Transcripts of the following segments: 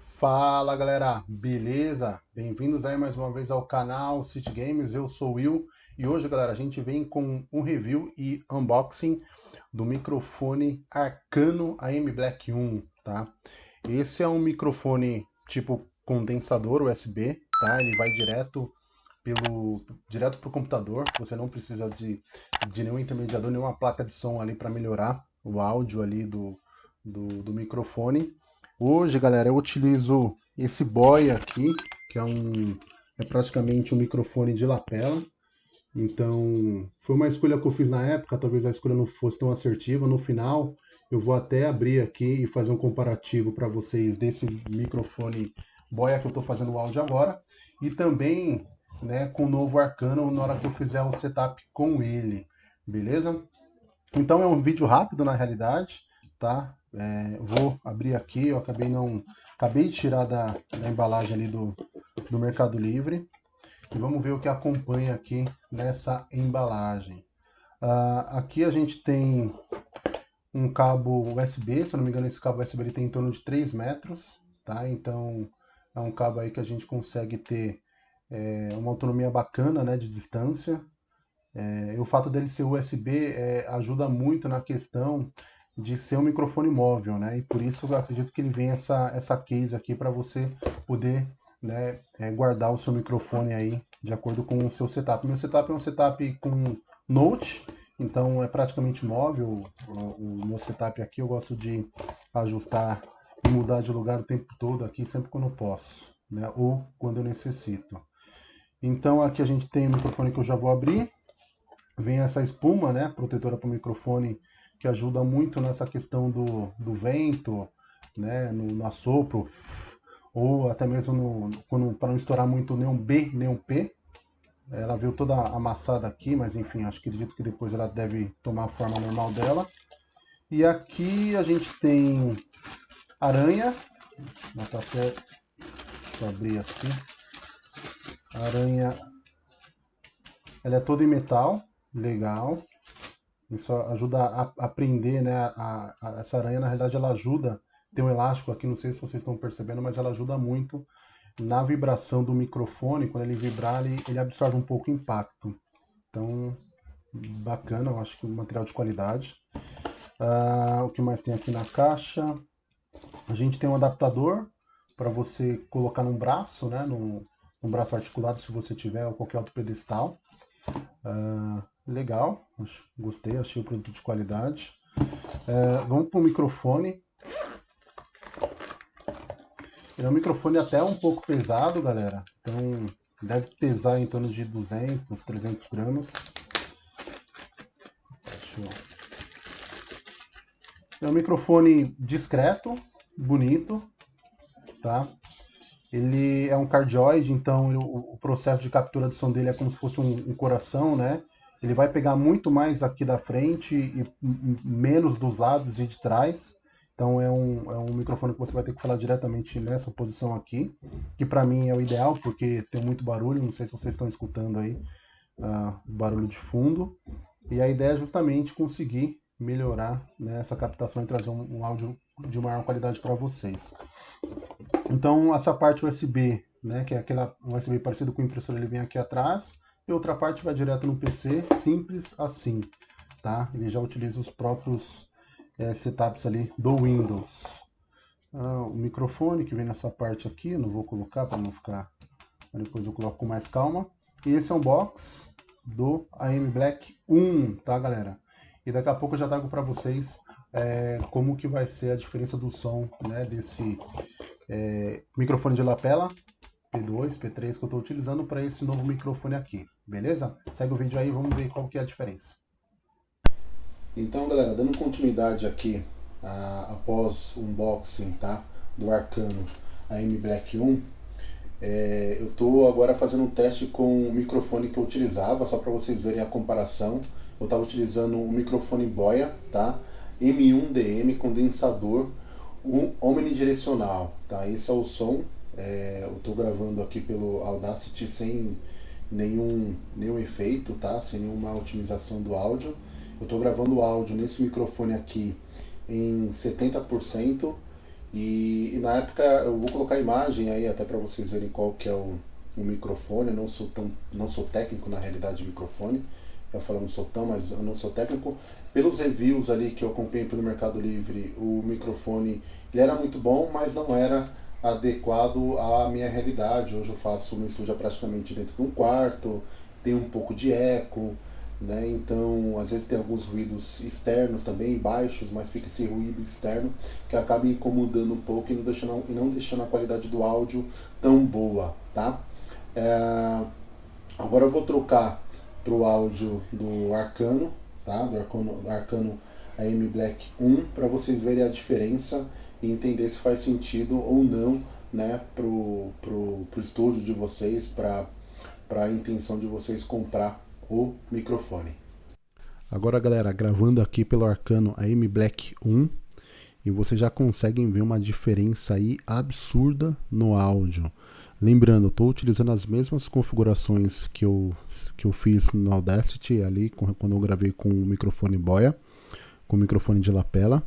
Fala galera, beleza? Bem-vindos aí mais uma vez ao canal City Games, eu sou o Will e hoje galera a gente vem com um review e unboxing do microfone Arcano AM Black 1, tá? Esse é um microfone tipo condensador USB, tá? Ele vai direto pelo direto para o computador, você não precisa de, de nenhum intermediador, nenhuma placa de som ali para melhorar o áudio ali do, do, do microfone. Hoje, galera, eu utilizo esse boy aqui, que é um é praticamente um microfone de lapela. Então, foi uma escolha que eu fiz na época, talvez a escolha não fosse tão assertiva. No final, eu vou até abrir aqui e fazer um comparativo para vocês desse microfone boia que eu estou fazendo o áudio agora. E também né, com o novo Arcano na hora que eu fizer o setup com ele, beleza? Então é um vídeo rápido na realidade, tá? É, vou abrir aqui, eu acabei não acabei de tirar da, da embalagem ali do, do Mercado Livre e vamos ver o que acompanha aqui nessa embalagem. Uh, aqui a gente tem um cabo USB, se eu não me engano esse cabo USB ele tem em torno de 3 metros, tá? Então é um cabo aí que a gente consegue ter é, uma autonomia bacana né, de distância. É, o fato dele ser USB é, ajuda muito na questão de ser um microfone móvel, né? E por isso eu acredito que ele vem essa, essa case aqui para você poder né, é, guardar o seu microfone aí de acordo com o seu setup. Meu setup é um setup com Note, então é praticamente móvel. O, o meu setup aqui eu gosto de ajustar e mudar de lugar o tempo todo aqui, sempre quando eu posso, né? Ou quando eu necessito. Então aqui a gente tem o microfone que eu já vou abrir. Vem essa espuma, né, protetora para o microfone, que ajuda muito nessa questão do, do vento, né, no, no assopro, ou até mesmo para não estourar muito nem um B, nem um P. Ela veio toda amassada aqui, mas enfim, acho que acredito que depois ela deve tomar a forma normal dela. E aqui a gente tem aranha, vou até deixa eu abrir aqui. Aranha, ela é toda em metal, legal. Isso ajuda a, a prender, né? A, a, essa aranha, na realidade, ela ajuda. Tem um elástico aqui, não sei se vocês estão percebendo, mas ela ajuda muito na vibração do microfone. Quando ele vibrar, ele, ele absorve um pouco o impacto. Então, bacana, eu acho que um material de qualidade. Uh, o que mais tem aqui na caixa? A gente tem um adaptador para você colocar num braço, né? No, um braço articulado se você tiver, ou qualquer outro pedestal. Uh, legal, gostei, achei o produto de qualidade. Uh, vamos para o microfone. Ele é um microfone até um pouco pesado, galera. Então deve pesar em torno de 200, 300 gramas. É um microfone discreto, bonito, tá? Ele é um cardioide, então o, processo de captura de som dele é como se fosse um, coração, né? Ele vai pegar muito mais aqui da frente e menos dos lados e de trás. Então é um, é um microfone que você vai ter que falar diretamente nessa posição aqui, que para mim é o ideal porque tem muito barulho. Não sei se vocês estão escutando aí uh, barulho de fundo. E a ideia é justamente conseguir melhorar né, essa captação e trazer um, um áudio de maior qualidade para vocês. Então, essa parte USB, né, que é aquela USB parecido com o impressor, ele vem aqui atrás, e outra parte vai direto no PC, simples assim, tá? Ele já utiliza os próprios é, setups ali do Windows. Ah, o microfone que vem nessa parte aqui, não vou colocar para não ficar... Depois eu coloco com mais calma. E esse é um box do AM Black 1, tá, galera? E daqui a pouco eu já trago para vocês é, como que vai ser a diferença do som né, desse é, microfone de lapela P2, P3 que eu estou utilizando para esse novo microfone aqui, beleza? Segue o vídeo aí, vamos ver qual que é a diferença. Então galera, dando continuidade aqui após o unboxing tá, do Arcano AM Black 1, é, eu estou agora fazendo um teste com o microfone que eu utilizava, só para vocês verem a comparação. Eu estava utilizando o microfone Boya, tá? M1DM condensador omnidirecional, tá? Esse é o som. É, eu estou gravando aqui pelo Audacity sem nenhum, nenhum efeito, tá? Sem nenhuma otimização do áudio. Eu estou gravando o áudio nesse microfone aqui em 70% E, e, na época eu vou colocar a imagem aí até para vocês verem qual que é o, o microfone. Eu não sou tão, não sou técnico na realidade de microfone. Eu falo não sou tão, mas eu não sou técnico. Pelos reviews ali que eu acompanhei pelo Mercado Livre, o microfone ele era muito bom, mas não era adequado à minha realidade. Hoje eu faço meu estúdio praticamente dentro de um quarto, tem um pouco de eco, né? Então, às vezes tem alguns ruídos externos também, baixos, mas fica esse ruído externo que acaba incomodando um pouco e não deixando, e não deixando a qualidade do áudio tão boa, tá? É... Agora eu vou trocar para o áudio do Arcano, tá? Do Arcano, do Arcano AM Black 1, para vocês verem a diferença e entender se faz sentido ou não, né, pro, pro, pro estúdio de vocês, para a intenção de vocês comprar o microfone. Agora, galera, gravando aqui pelo Arcano AM Black 1 e vocês já conseguem ver uma diferença aí absurda no áudio. Lembrando, eu estou utilizando as mesmas configurações que eu, que eu fiz no Audacity ali quando eu gravei com o microfone boia, com o microfone de lapela.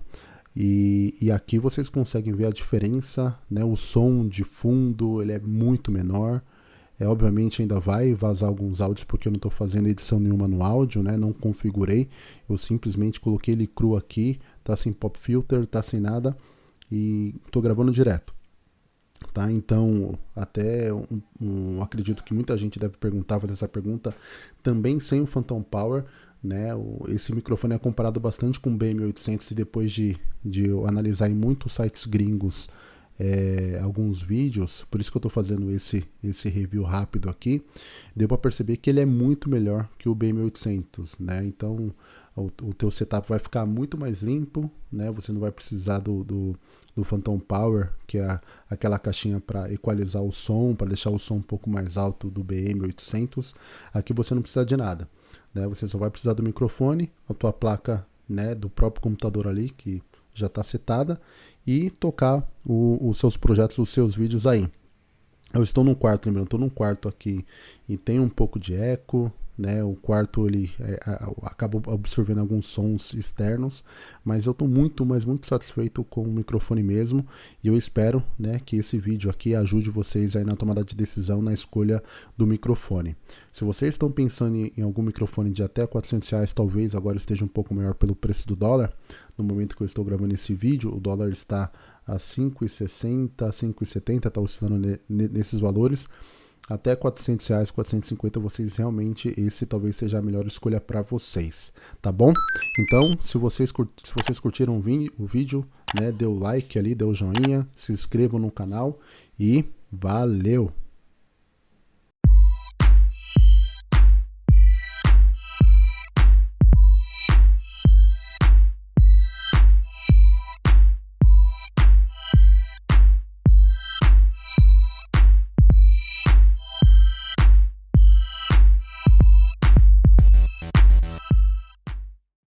E, e aqui vocês conseguem ver a diferença, né? O som de fundo ele é muito menor. É, obviamente ainda vai vazar alguns áudios porque eu não estou fazendo edição nenhuma no áudio, né? Não configurei. Eu simplesmente coloquei ele cru aqui, tá sem pop filter, tá sem nada e estou gravando direto. Tá? Então, até um, um, acredito que muita gente deve perguntar, fazer essa pergunta, também sem o Phantom Power, né? O, esse microfone é comparado bastante com o BM800 e depois de, de eu analisar em muitos sites gringos é, alguns vídeos, por isso que eu estou fazendo esse, esse review rápido aqui, deu para perceber que ele é muito melhor que o BM800, né? Então o, o teu setup vai ficar muito mais limpo, né? Você não vai precisar do, do, do Phantom Power, que é aquela caixinha para equalizar o som, para deixar o som um pouco mais alto do BM800. Aqui você não precisa de nada, né? Você só vai precisar do microfone, a tua placa, né, do próprio computador ali que já está setada e tocar o, os seus projetos, os seus vídeos aí. Eu estou num quarto, lembrando, estou num quarto aqui e tem um pouco de eco, né? O quarto ele é, acaba absorvendo alguns sons externos, mas eu estou muito, mas muito satisfeito com o microfone mesmo e eu espero, né, que esse vídeo aqui ajude vocês aí na tomada de decisão na escolha do microfone. Se vocês estão pensando em algum microfone de até 400 reais, talvez agora esteja um pouco maior pelo preço do dólar. No momento que eu estou gravando esse vídeo, o dólar está a 5,60, 5,70, está oscilando nesses valores até 400 reais, 450, vocês realmente, esse talvez seja a melhor escolha para vocês, tá bom? Então, se vocês, se vocês curtiram o, vídeo, né, dê o like ali, dê o joinha, se inscrevam no canal e valeu!